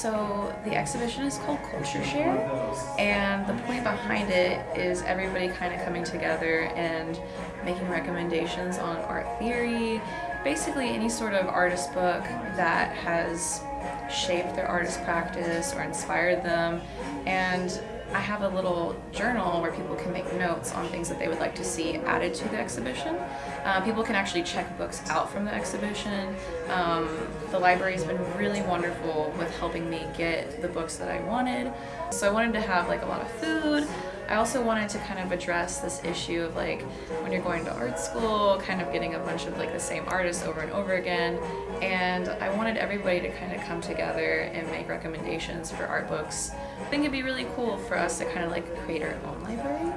So the exhibition is called Culture Share, and the point behind it is everybody kind of coming together and making recommendations on art theory, basically any sort of artist book that has shaped their artist practice or inspired them. And I have a little journal where people can make notes on things that they would like to see added to the exhibition. Uh, people can actually check books out from the exhibition. Um, the library has been really wonderful with helping me get the books that I wanted. So I wanted to have like a lot of food. I also wanted to kind of address this issue of like when you're going to art school, kind of getting a bunch of like the same artists over and over again. And I wanted everybody to kind of come together and make recommendations for art books. I think it'd be really cool for us to kind of like create our own library.